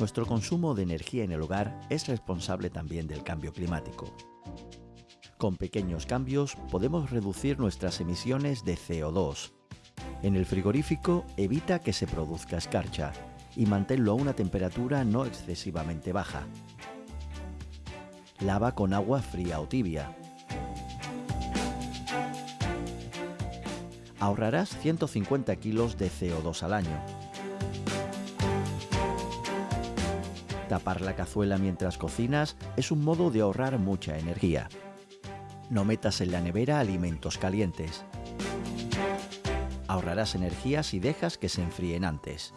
Nuestro consumo de energía en el hogar es responsable también del cambio climático. Con pequeños cambios podemos reducir nuestras emisiones de CO2. En el frigorífico evita que se produzca escarcha y manténlo a una temperatura no excesivamente baja. Lava con agua fría o tibia. Ahorrarás 150 kilos de CO2 al año. Tapar la cazuela mientras cocinas es un modo de ahorrar mucha energía. No metas en la nevera alimentos calientes. Ahorrarás energía si dejas que se enfríen antes.